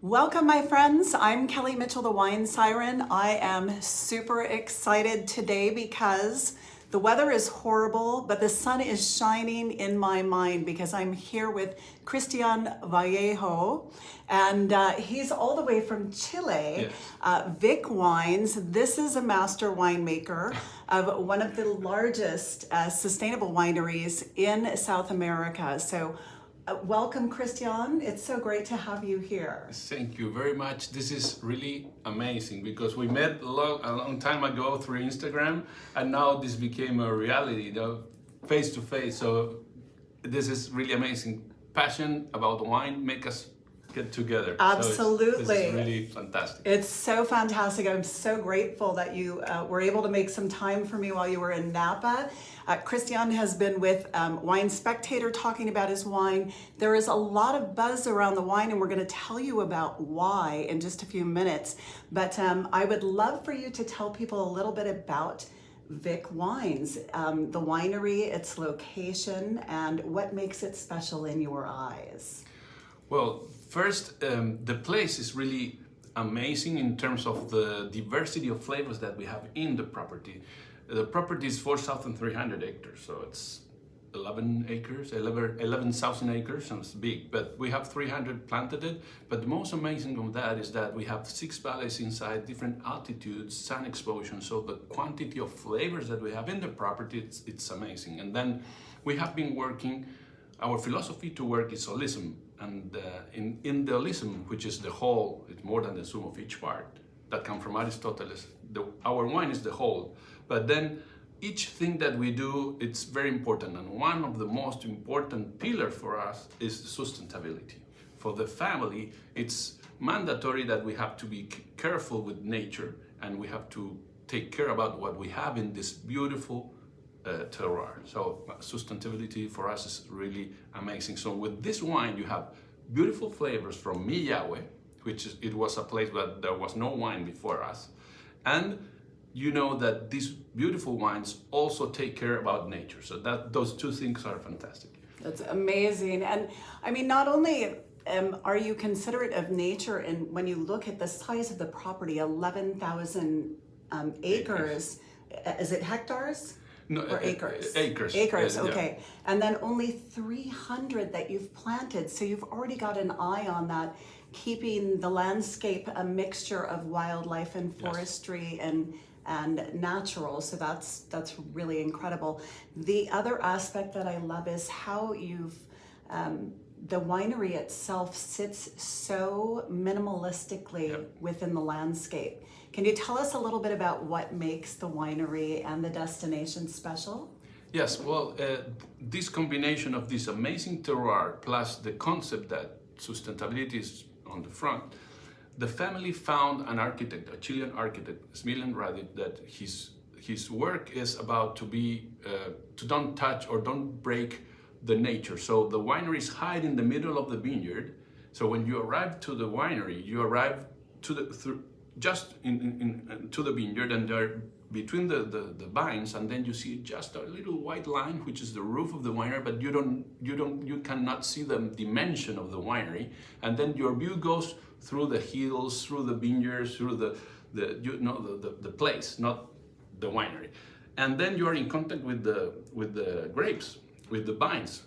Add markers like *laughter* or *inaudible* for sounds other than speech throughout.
Welcome, my friends. I'm Kelly Mitchell, the Wine Siren. I am super excited today because the weather is horrible, but the sun is shining in my mind because I'm here with Cristian Vallejo, and uh, he's all the way from Chile, Yes. uh, Vik Wines. This is a master winemaker of one of the largest uh, sustainable wineries in South America. So Uh, welcome, Christian. It's so great to have you here. Thank you very much. This is really amazing because we met a long, time ago through Instagram and now this became a reality, know, face to face. So this is really amazing. Passion about wine make us get together. So it's- Absolutely. this is really fantastic. It's so fantastic. I'm so grateful that you uh, were able to make some time for me while you were in Napa. Uh, Christian has been with um, Wine Spectator talking about his wine. There is a lot of buzz around the wine, and we're going to tell you about why in just a few minutes. But um, I would love for you to tell people a little bit about Vik Wines, um, the winery, its location, and what makes it special in your eyes. Well, first, um, the place is really amazing in terms of the diversity of flavors that we have in the property. The property is 4,300 acres, so it's 11 acres, 11 11,000 acres, and it's big, but we have 300 planted it. But the most amazing of that is that we have six valleys inside, different altitudes, sun exposure, so the quantity of flavors that we have in the property, it's, it's amazing. And then we have been working our philosophy to work is holism, and uh, in, in the holism, which is the whole, it's more than the sum of each part, that come from Aristotle, the, our wine is the whole. But then each thing that we do, it's very important, and one of the most important pillar for us is sustainability. For the family, it's mandatory that we have to be careful with nature, and we have to take care about what we have in this beautiful uh, terroir. So sustainability for us is really amazing. So with this wine, you have beautiful flavors from Millahue, which is, it was a place that there was no wine before us, and you know that these beautiful wines also take care about nature. So that those two things are fantastic. That's amazing. And I mean, not only um, are you considerate of nature, and when you look at the size of the property, 11,000 um, acres, uh, is it hectares? No, Or acres? acres. Acres, Uh, yeah. okay. And then only 300 that you've planted. So you've already got an eye on that, keeping the landscape a mixture of wildlife and forestry and and natural. So that's that's really incredible. The other aspect that I love is how you've um, the winery itself sits so minimalistically Yep. within the landscape. Can you tell us a little bit about what makes the winery and the destination special? Yes, well, uh, this combination of this amazing terroir plus the concept that sustainability is on the front, the family found an architect, a Chilean architect, Smiljan Radic, that his his work is about to be uh, to don't touch or don't break the nature. So the winery is hide in the middle of the vineyard. So when you arrive to the winery, you arrive to the through just in, in, in to the vineyard and there between the, the, the vines and then you see just a little white line which is the roof of the winery but you don't you don't you cannot see the dimension of the winery. And then your view goes through the hills through the vineyards through the the you know the, the, the place not the winery. And then you are in contact with the with the grapes with the vines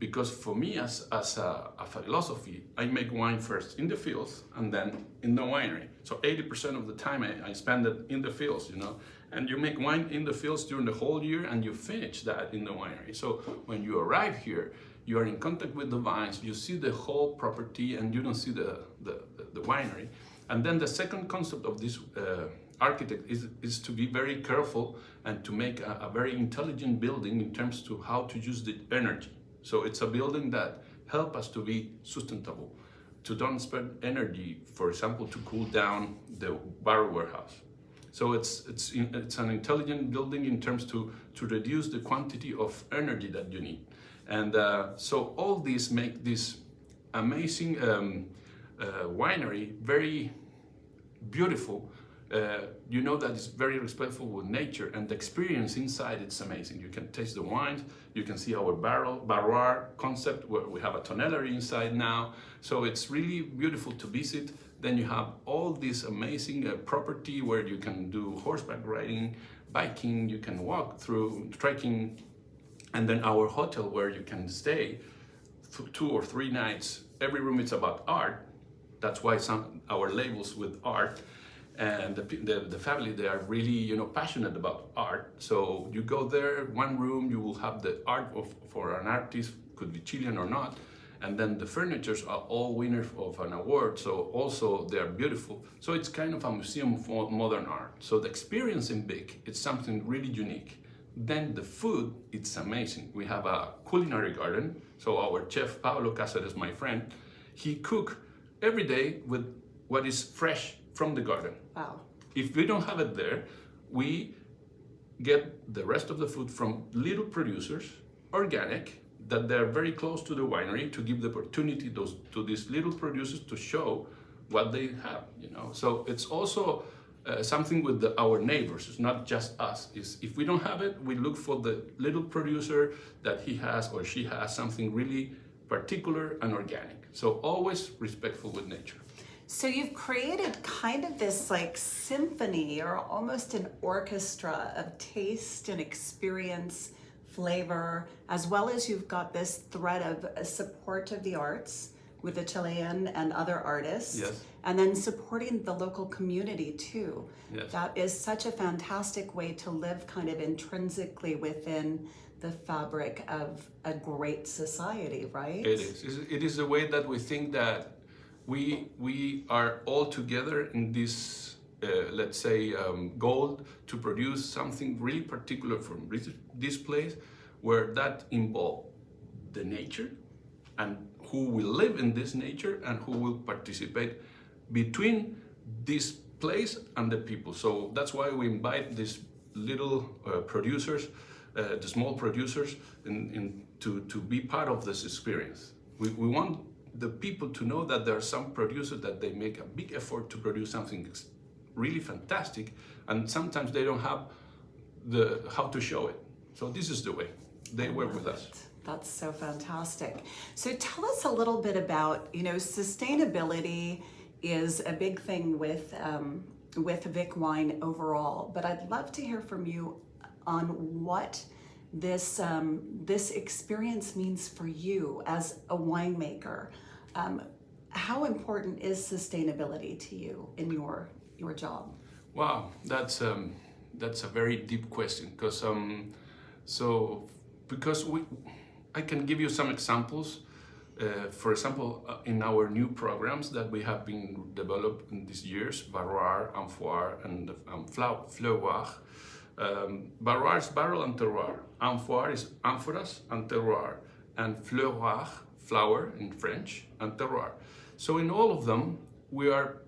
because for me as, as a, a philosophy i make wine first in the fields and then in the winery. So 80% of the time I, I spend it in the fields you know? And you make wine in the fields during the whole year and you finish that in the winery. So when you arrive here you are in contact with the vines you see the whole property and you don't see the, the, the, the winery. And then the second concept of this uh, architect is, is to be very careful and to make a, a very intelligent building in terms to how to use the energy so it's a building that help us to be sustainable, to don't spend energy, for example, to cool down the barrel warehouse. So it's it's it's an intelligent building in terms to to reduce the quantity of energy that you need, and uh, so all these make this amazing um, uh, winery very beautiful uh, you know that it's very respectful with nature and the experience inside it's amazing. You can taste the wines, you can see our barrel, barroir concept where we have a tonnellery inside now. So it's really beautiful to visit. Then you have all this amazing uh, property where you can do horseback riding, biking, you can walk through, trekking, and then our hotel where you can stay two or three nights. Every room is about art. That's why some our labels with art and the, the, the, family they are really you know passionate about art. So you go there one room you will have the art of for an artist could be chilean or not and then the furnitures are all winners of an award so also they are beautiful. So it's kind of a museum for modern art. So the experience in Vik it's something really unique. Then the food it's amazing. We have a culinary garden so our chef Pablo Cáceres my friend he cook every day with what is fresh from the garden. Wow. If we don't have it there, we get the rest of the food from little producers, organic, that they're very close to the winery to give the opportunity those, to these little producers to show what they have, you know. So it's also uh, something with the, our neighbors. It's not just us. It's, if we don't have it, we look for the little producer that he has or she has something really particular and organic. So always respectful with nature. So you've created kind of this like symphony or almost an orchestra of taste and experience, flavor, as well as you've got this thread of uh, support of the arts with the Chilean and other artists. Yes. And then supporting the local community too. Yes. That is such a fantastic way to live kind of intrinsically within the fabric of a great society, right? It is. It is a way that we think that we we are all together in this uh, let's say um, goal to produce something really particular from this place where that involve the nature and who will live in this nature and who will participate between this place and the people. So that's why we invite these little uh, producers uh, the small producers in, in, to, to be part of this experience. We, we want the people to know that there are some producers that they make a big effort to produce something really fantastic and sometimes they don't have the how to show it. So this is the way. They work with us. that's so fantastic. So tell us a little bit about you know sustainability is a big thing with um, with Vik Wine overall but I'd love to hear from you on what this um, this experience means for you as a winemaker. Um, how important is sustainability to you in your your job? Wow, that's um, that's a very deep question because um, so because we I can give you some examples. Uh, for example, uh, in our new programs that we have been developed in these years, Barroir, Amphore, and um, Fleuroir, um, is barrel and terroir. Amphore is amphoras and terroir. And fleuroir, flower in French, and terroir. So in all of them, we are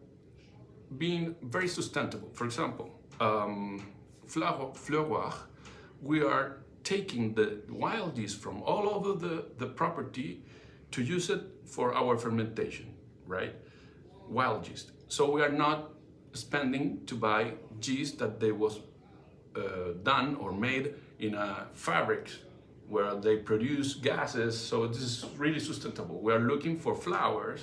being very sustainable. For example, um, fleuroir, we are taking the wild yeast from all over the, the property to use it for our fermentation, right? Wild yeast. So we are not spending to buy yeast that they was uh, done or made in a fabric where they produce gases. So this is really sustainable. We are looking for flowers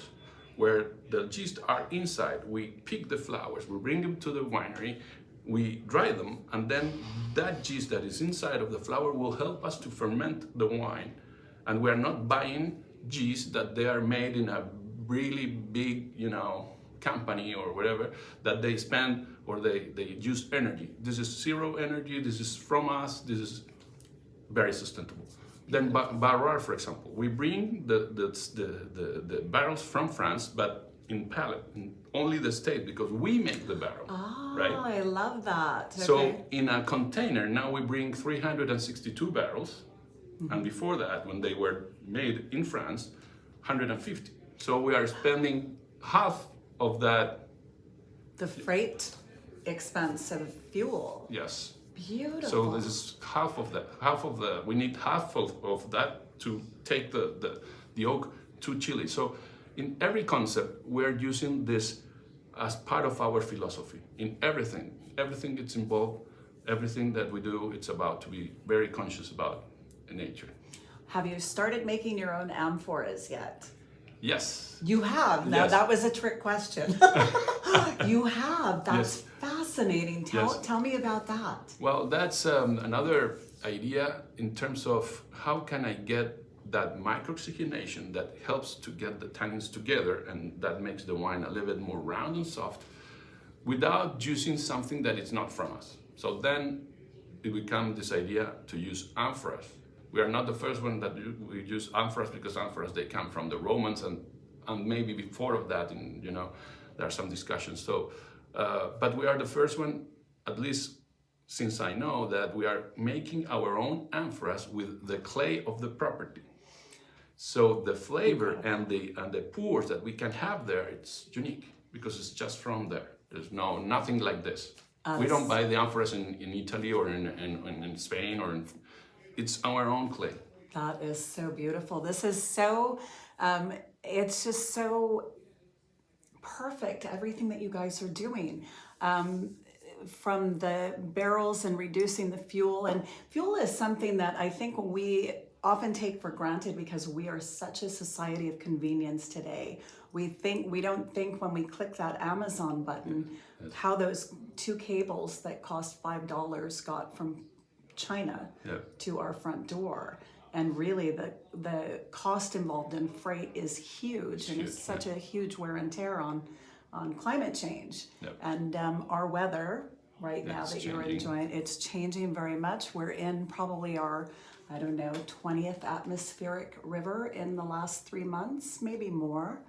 where the yeast are inside. We pick the flowers, we bring them to the winery, we dry them, and then that yeast that is inside of the flower will help us to ferment the wine. And we are not buying yeast that they are made in a really big, you know, company or whatever that they spend or they, they use energy. This is zero energy, this is from us, this is very sustainable. Then Barroir, for example, we bring the, the, the, the, barrels from France, but in pallet, in only the state, because we make the barrel, oh, right? I love that. Okay. So in a container, now we bring 362 barrels, mm -hmm. and before that, when they were made in France, 150. So we are spending half of that. The freight expense of fuel. Yes. Beautiful. So this is half of that. Half of the. We need half of, of that to take the, the the oak to Chile. So in every concept, we're using this as part of our philosophy in everything. Everything that's involved, everything that we do, it's about to be very conscious about nature. Have you started making your own amphoras yet? Yes. You have. Now Yes. that was a trick question. *laughs* you have. That's Yes. Fascinating. Tell Yes. tell me about that. Well, that's um, another idea in terms of how can I get that microoxygenation that helps to get the tannins together and that makes the wine a little bit more round and soft without using something that is not from us. So then it becomes this idea to use amphoras. We are not the first one that we use amphoras because amphoras they come from the Romans and and maybe before of that, in, you know, there are some discussions. So, uh, but we are the first one, at least since I know that we are making our own amphoras with the clay of the property. So the flavor and the and the pours that we can have there, it's unique because it's just from there. There's no nothing like this. we don't buy the amphoras in, in Italy or in, in, in Spain or in, it's our own clay. That is so beautiful. This is so, um, it's just so perfect, everything that you guys are doing. Um, from the barrels and reducing the fuel. And fuel is something that I think we often take for granted because we are such a society of convenience today. We think we don't think when we click that Amazon button how those two cables that cost five dollars got from China Yeah. to our front door. And really, the the cost involved in freight is huge, and it's huge, such a huge wear and tear on on climate change. Yep. And um, our weather right now It's that you're enjoying, it's changing very much. We're in probably our I don't know 20th atmospheric river in the last three months, maybe more.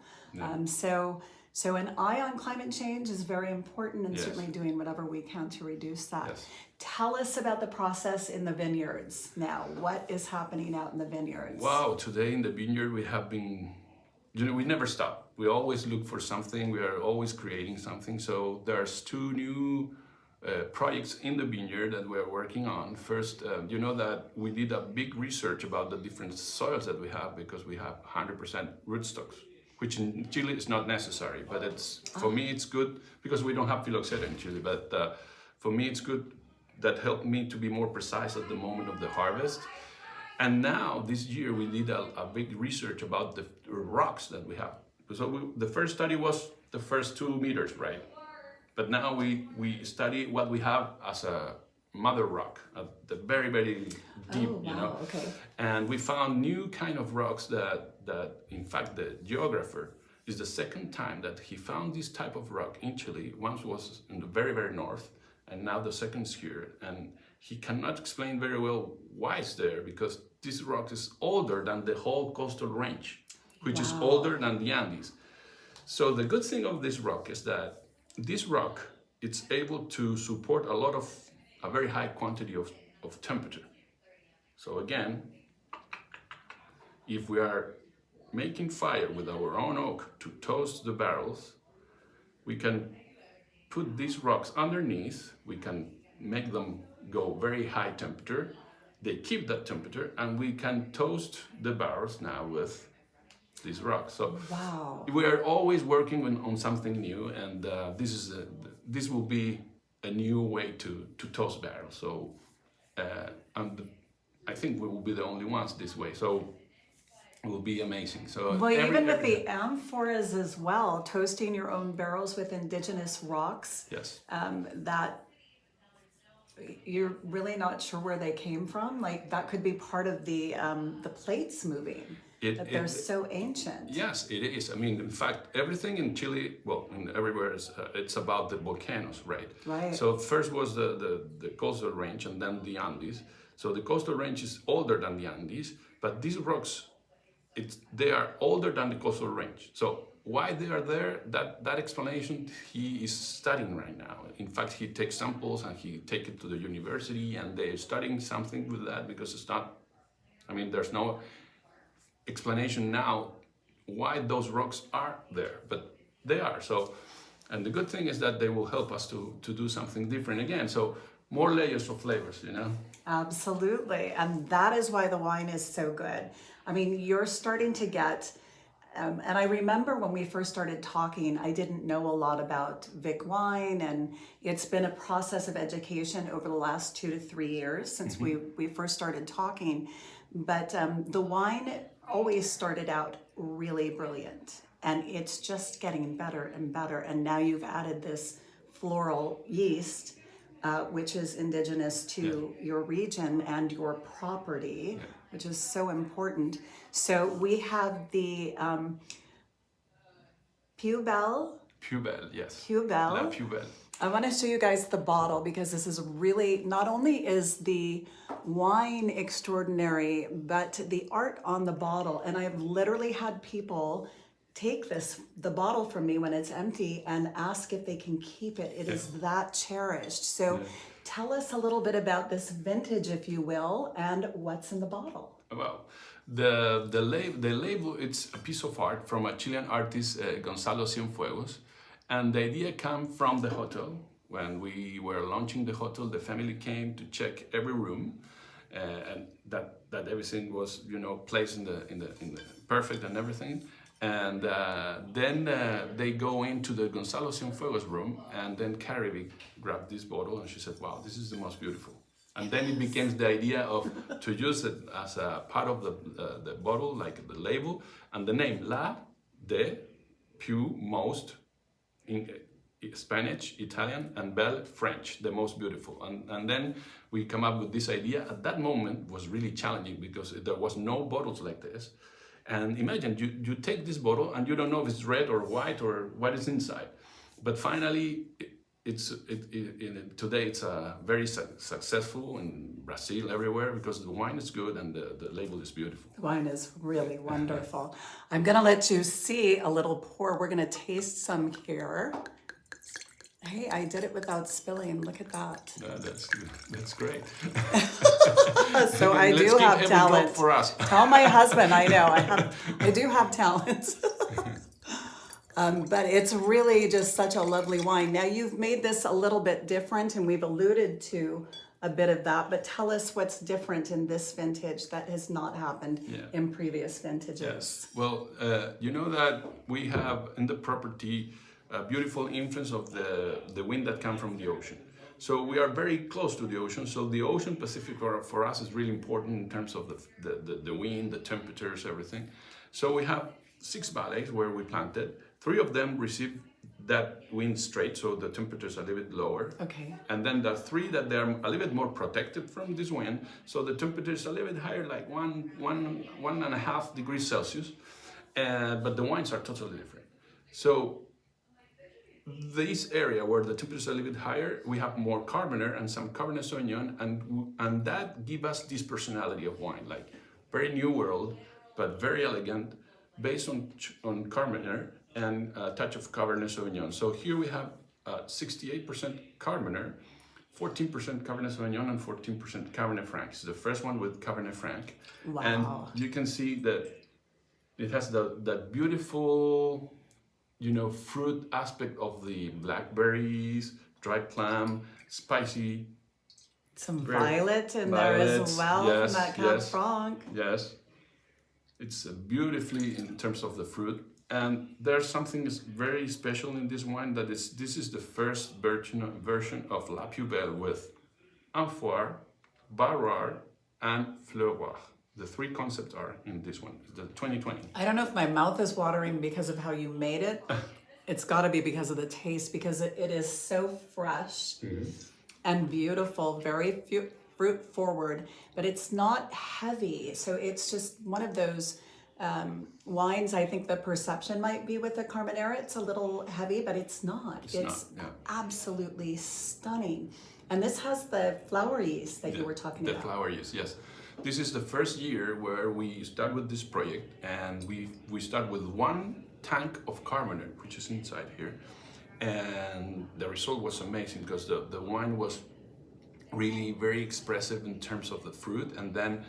Um, so. So an eye on climate change is very important and Yes. certainly doing whatever we can to reduce that. Yes. Tell us about the process in the vineyards now. What is happening out in the vineyards? Wow, today in the vineyard we have been, you know, we never stop. We always look for something, we are always creating something. So there's two new uh, projects in the vineyard that we are working on. First, uh, you know that we did a big research about the different soils that we have because we have 100% rootstocks, which in Chile is not necessary, but it's for me it's good because we don't have phylloxera in Chile. But uh, for me it's good that helped me to be more precise at the moment of the harvest. And now this year we did a, a big research about the rocks that we have. So we, the first study was the first two meters, right? But now we, we study what we have as a mother rock at the very, very deep, Oh, you know. okay. And we found new kind of rocks that, that in fact the geographer is the second time that he found this type of rock in Chile. Once was in the very, very north, and now the second is here. And he cannot explain very well why it's there because this rock is older than the whole coastal range, which is older than the Andes. So the good thing of this rock is that this rock it's able to support a lot of a very high quantity of, of temperature. So again, if we are making fire with our own oak to toast the barrels, we can put these rocks underneath, we can make them go very high temperature, they keep that temperature, and we can toast the barrels now with these rocks. So Wow. we are always working on, on something new, and uh, this is a, this will be a new way to to toast barrels. So, uh, and I think we will be the only ones this way. So, it will be amazing. So Well, every- even with every- the amphoras as well, toasting your own barrels with indigenous rocks, yes, um, that you're really not sure where they came from. Like that could be part of the um, the plates moving. It- that they're it- so ancient. yes, it is. I mean, in fact, everything in Chile, well, in everywhere, is, uh, it's about the volcanoes, right? Right. So first was the, the, the coastal range and then the Andes. So the coastal range is older than the Andes, but these rocks, it's, they are older than the coastal range. So why they are there, that, that explanation he is studying right now. In fact, he takes samples and he take it to the university and they're studying something with that because it's not, I mean, there's no explanation now why those rocks are there, but they are. So, and the good thing is that they will help us to, to do something different again. So more layers of flavors, you know? Absolutely. And that is why the wine is so good. I mean, you're starting to get Um, and I remember when we first started talking, I didn't know a lot about Vik wine, and it's been a process of education over the last two to three years since we, we first started talking. But um, the wine always started out really brilliant, and it's just getting better and better. And now you've added this floral yeast, uh, which is indigenous to your region and your property, which is so important. So we have the um, Piu Belle, Pubel, yes. Piu Belle. La Piu Belle. I want to show you guys the bottle because this is really, not only is the wine extraordinary, but the art on the bottle. And I've literally had people take this, the bottle from me when it's empty and ask if they can keep it. It is that cherished. So tell us a little bit about this vintage, if you will, and what's in the bottle. Well, the the, lab, the label it's a piece of art from a Chilean artist, uh, Gonzalo Cienfuegos, and the idea came from the hotel. When we were launching the hotel, the family came to check every room, uh, and that that everything was you know placed in the in the in the perfect and everything. And uh, then uh, they go into the Gonzalo Cienfuegos room, and then Carrie grabbed this bottle and she said, "Wow, this is the most beautiful." And then it became the idea of to use it as a part of the uh, the bottle, like the label and the name La de Pew Most Uh, Spanish, Italian, and Belle French, the most beautiful. And and then we come up with this idea. At that moment was really challenging because there was no bottles like this. And imagine you, you take this bottle and you don't know if it's red or white or what is inside. But finally, it's it, it, it, today it's uh, very su successful in Brazil everywhere because the wine is good and the, the label is beautiful. The wine is really *laughs* wonderful. I'm gonna let you see a little pour. We're gonna taste some here. Hey, I did it without spilling. Look at that. Uh, that's that's great. *laughs* So *laughs* I do have talent. for us. Tell my husband I know I have. I do have talent. Um, but it's really just such a lovely wine. Now you've made this a little bit different, and we've alluded to a bit of that. But tell us what's different in this vintage that has not happened Yeah. in previous vintages. Yes. Well, uh, you know that we have in the property a beautiful influence of the, the wind that comes from the ocean. So we are very close to the ocean. So the ocean Pacific for, for us is really important in terms of the, the, the, the wind, the temperatures, everything. So we have six valleys where we planted. Three of them receive that wind straight, so the temperatures are a little bit lower. Okay. And then the three that they're a little bit more protected from this wind, so the temperature is a little bit higher, like one, one, one and a half degrees Celsius, uh, but the wines are totally different. So this area where the temperatures are a little bit higher, we have more Carmenere and some Cabernet Sauvignon, and and that give us this personality of wine, like very new world, but very elegant, based on on Carmenere and a touch of Cabernet Sauvignon. So here we have uh, 68% Carmenere, 14% Cabernet Sauvignon, and 14% Cabernet Franc. It's the first one with Cabernet Franc, Wow. and you can see that it has the that beautiful you know fruit aspect of the blackberries dried plum spicy Some violet in there as well yes, from that Cab yes. Franc. yes it's uh, beautifully in terms of the fruit and there's something is very special in this wine that is this is the first version version of La Piu Belle with amphore barroir and fleuroir the three concepts are in this one the 2020 I don't know if my mouth is watering because of how you made it. *laughs* It's got to be because of the taste, because it, it is so fresh mm-hmm. and beautiful, very fruit forward, but it's not heavy. So it's just one of those um, wines. I think the perception might be with the Carmenere, it's a little heavy, but it's not. It's, not, yeah. absolutely stunning. And this has the flower yeast that you were talking the about. The flower yeast, yes. This is the first year where we start with this project and we, we start with one tank of Carmenere, which is inside here. And the result was amazing because the, the wine was really very expressive in terms of the fruit and then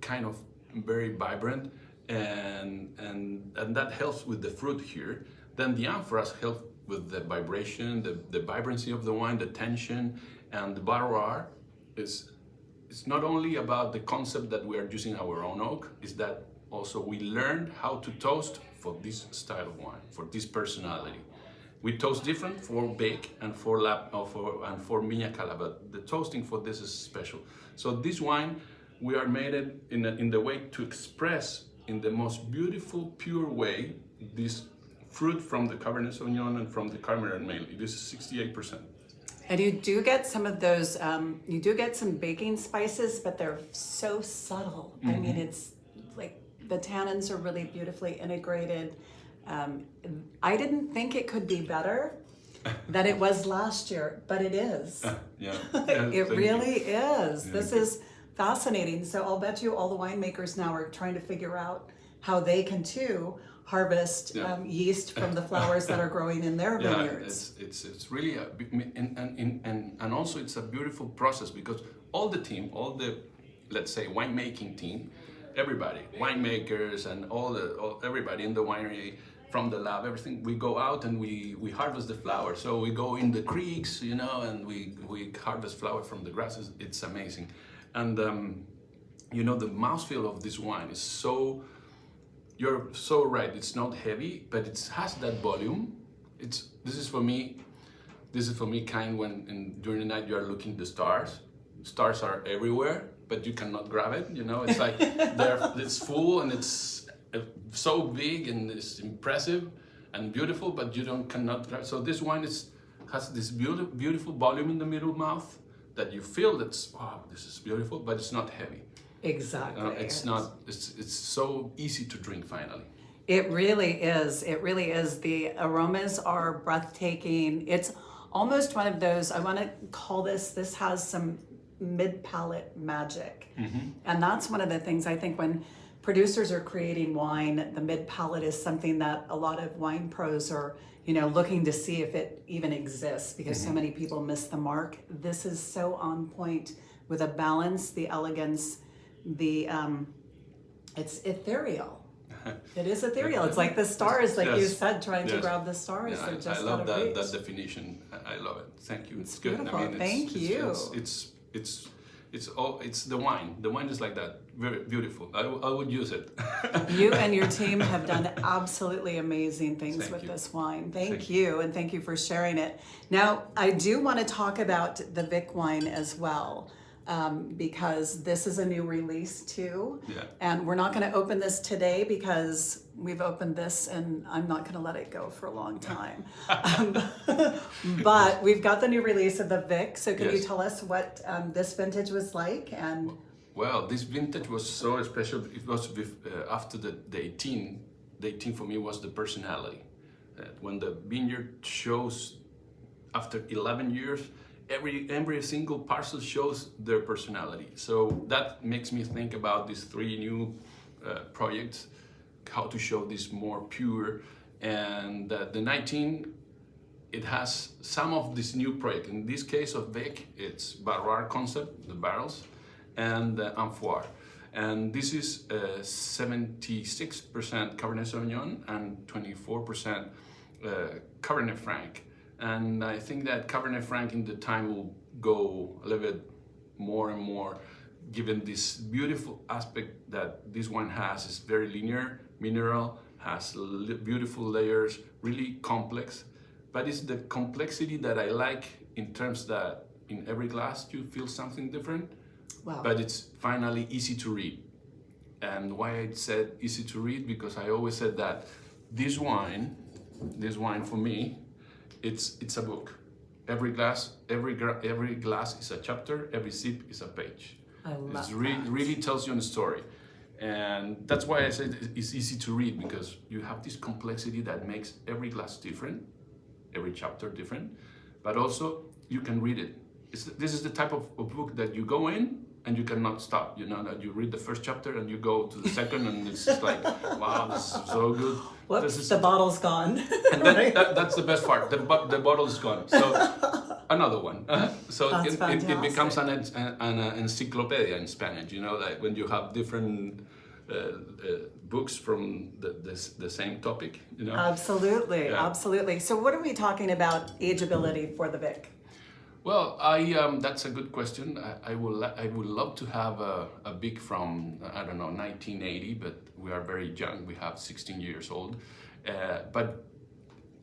kind of very vibrant and, and, and that helps with the fruit here. Then the amphoras help with the vibration, the, the vibrancy of the wine, the tension, and the barroir is it's not only about the concept that we are using our own oak, is that also we learned how to toast for this style of wine, for this personality. We toast different for bake and for lab or uh, for and for Milla Cala, but the toasting for this is special. So this wine, we are made it in a, in the way to express in the most beautiful, pure way this fruit from the Cabernet Sauvignon and from the Cabernet mainly. This is 68%. And you do get some of those, um, you do get some baking spices, but they're so subtle. I mean, it's like the tannins are really beautifully integrated. Um, I didn't think it could be better *laughs* than it was last year, but it is. *laughs* *laughs* Yeah. it really is. This is fascinating. So I'll bet you all the winemakers now are trying to figure out how they can too harvest Yeah. um, yeast from the flowers that are growing in their *laughs* Yeah, vineyards. it's it's it's really a and and and and and also it's a beautiful process because all the team, all the let's say winemaking team, everybody, winemakers and all the all, everybody in the winery from the lab, everything. We go out and we we harvest the flowers. So we go in the creeks, you know, and we we harvest flower from the grasses. It's amazing, and um, you know the mouthfeel of this wine is so you're so right. It's not heavy, but it has that volume. It's this is for me. This is for me kind when in, during the night you are looking at the stars. Stars are everywhere, but you cannot grab it. You know, it's like *laughs* they're it's full and it's uh, so big and it's impressive and beautiful, but you don't cannot grab. So this wine is has this beautiful beautiful volume in the middle mouth that you feel that's wow this is beautiful, but it's not heavy. exactly. Uh, it's not. It's it's so easy to drink finally. It really is. It really is. The aromas are breathtaking. It's almost one of those, I want to call this, this has some mid palate magic. And that's one of the things I think when producers are creating wine, the mid palate is something that a lot of wine pros are, you know, looking to see if it even exists because so many people miss the mark. This is so on point with a balance, the elegance, the, um, it's ethereal. *laughs* It is ethereal. It's like the stars, like you said, trying to grab the stars. Yeah, They're I, just I love that, that definition. I, I love it. Thank you. It's, It's good. beautiful. I mean, it's, Thank it's, you. It's, it's it's all it's the wine. The wine is like that. Very beautiful. I would use it. *laughs* You and your team *laughs* have done absolutely amazing things Thank with you. this wine. Thank, Thank you, and thank you for sharing it. Now, I do want to talk about the Vik wine as well, um, because this is a new release too. Yeah. And we're not going to open this today because we've opened this and I'm not going to let it go for a long time. um, *laughs* but we've got the new release of the Vik. So, can you tell us what um, this vintage was like? And Well, this vintage was so special. It was with, uh, after the, the 18. The 18 for me was the personality. Uh, when the vineyard shows after 11 years, every every single parcel shows their personality. So that makes me think about these three new uh, projects, how to show this more pure. And uh, the 19 it has some of this new project. In this case of Vik, it's Barroir concept, the barrels, and the Amphore. And this is uh, 76% Cabernet Sauvignon and 24% uh, Cabernet Franc. And I think that Cabernet Franc in the time will go a little bit more and more given this beautiful aspect that this one has. It's very linear, mineral, has beautiful layers, really complex. But it's the complexity that I like in terms that in every glass you feel something different, wow. but it's finally easy to read. And why I said easy to read because I always said that this wine, this wine for me, it's it's a book. Every glass, every gra- every glass is a chapter. Every sip is a page. I love It's re- really tells you a story, and that's why I said it's easy to read because you have this complexity that makes every glass different, every chapter different, but also you can read it. It's, this is the type of, of book that you go in and you cannot stop. You know that you read the first chapter and you go to the second, and it's just like, *laughs* wow, this is so good. Whoops, This is- the bottle's gone. and then, *laughs* that, that's the best part. The, the bottle is gone. So another one. *laughs* So it, it, it becomes an, an, an encyclopedia in Spanish. You know, like when you have different uh, uh, books from the, the, the same topic. You know. Absolutely, Yeah. absolutely. So, what are we talking about ageability for the Vik? Well, I um, that's a good question. I, I will I would love to have a, a Vik from I don't know 1980, but we are very young. We have 16 years old. Uh, but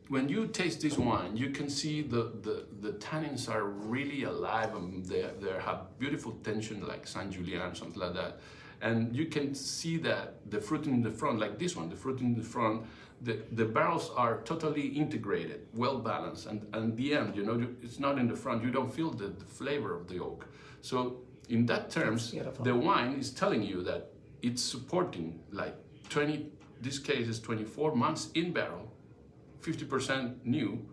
when you taste this wine, you can see the, the, the tannins are really alive and they, they have beautiful tension like Saint Julien, something like that. And you can see that the fruit in the front, like this one, the fruit in the front, the, the barrels are totally integrated, well balanced. And, and the end, you know, it's not in the front, you don't feel the, the flavor of the oak. So in that terms, the wine is telling you that it's supporting like 20, this case is 24 months in barrel, 50% new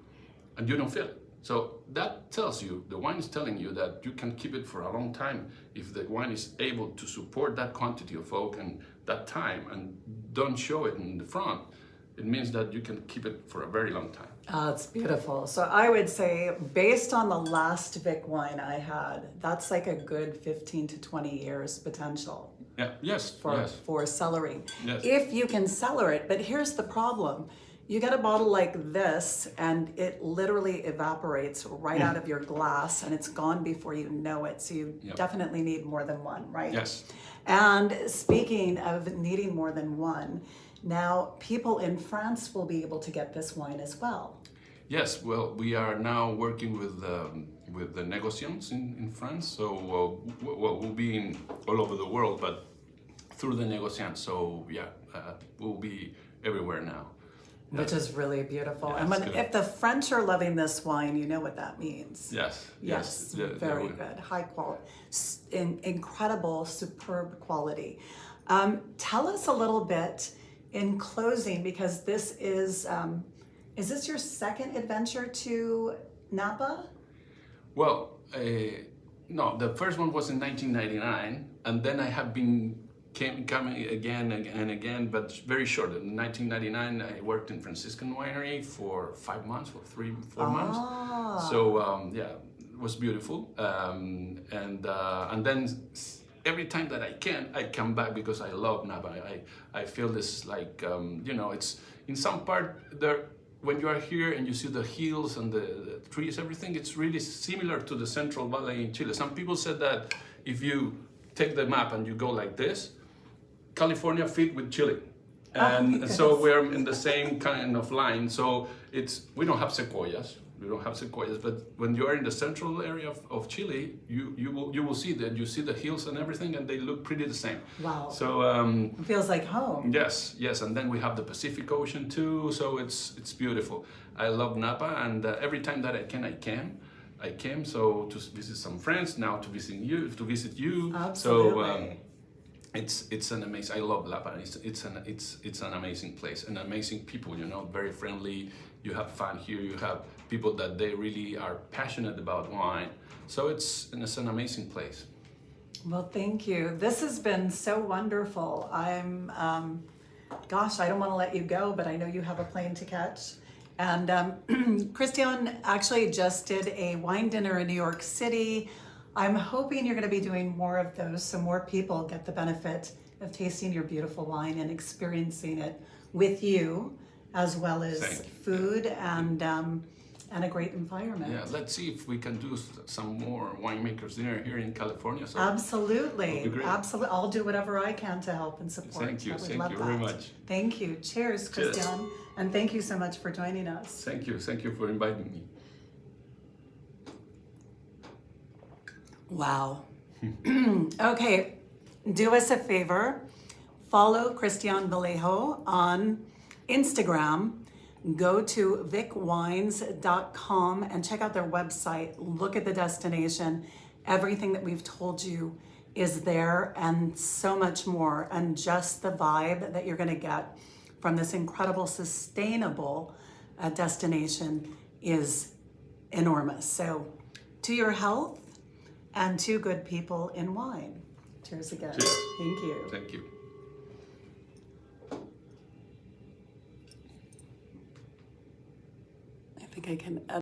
and you don't feel it. So that tells you, the wine is telling you that you can keep it for a long time if the wine is able to support that quantity of oak and that time and don't show it in the front. It means that you can keep it for a very long time. Ah, oh, it's beautiful. So I would say, based on the last Vik wine I had, that's like a good 15 to 20 years potential Yeah, yes, for, yes. for cellaring. Yes. If you can cellar it, but here's the problem. You get a bottle like this and it literally evaporates right out of your glass and it's gone before you know it. So you Yep. definitely need more than one, right? Yes. And speaking of needing more than one, now people in France will be able to get this wine as well. Yes, well, we are now working with um, with the negociants in, in France. So, uh, well, we'll be in all over the world, but through the negociants. So, yeah, uh, we'll be everywhere now. Which is really beautiful. Yeah, and when, good. if the French are loving this wine, you know what that means. Yes. Yes, yeah, they very good. High quality, in, incredible, superb quality. Um, tell us a little bit in closing, because this is, um, is this your second adventure to Napa? Well, uh, no, the first one was in 1999, and then I have been came, coming again and again, but very short. In 1999, I worked in Franciscan Winery for five months, or three, four months. Ah. So um, yeah, it was beautiful. Um, and uh, and then every time that I can, I come back because I love Napa. I I feel this like um, you know, it's in some part there. When you are here and you see the hills and the, the trees, everything, it's really similar to the Central Valley in Chile. Some people said that if you take the map and you go like this, California fit with Chile. And so we're in the same kind of line. So it's we don't have sequoias. We don't have sequoias, but when you are in the central area of, of Chile, you, you will you will see that you see the hills and everything, and they look pretty the same. Wow. So um, It feels like home. yes, yes, and then we have the Pacific Ocean too. So it's it's beautiful. I love Napa, and uh, every time that I can, I can. I came so to visit some friends. Now to visit you, to visit you. Absolutely. So um, it's it's an amazing. I love Lapa. It's it's an it's it's an amazing place and amazing people. You know, very friendly. You have fun here. You have people that they really are passionate about wine. So it's it's an amazing place. Well, thank you. This has been so wonderful. I'm, um, gosh, I don't want to let you go, but I know you have a plane to catch. And um, *clears throat* Christian actually just did a wine dinner in New York City. I'm hoping you're going to be doing more of those so more people get the benefit of tasting your beautiful wine and experiencing it with you, as well as food and um, and a great environment. Yeah, let's see if we can do some more winemakers dinner here in California. So Absolutely. That'd be great. Absolutely. I'll do whatever I can to help and support. Thank you, I thank love you very much. Thank you. Cheers, Cheers. Christian. And thank you so much for joining us. thank you, thank you for inviting me. Wow. *laughs* okay, do us a favor. Follow Christian Vallejo on Instagram. Go to vikwines.com and check out their website. Look at the destination. Everything that we've told you is there and so much more. And just the vibe that you're going to get from this incredible, sustainable uh, destination is enormous. So, to your health and to good people in wine. Cheers again. Cheers. Thank you. Thank you. Think I can.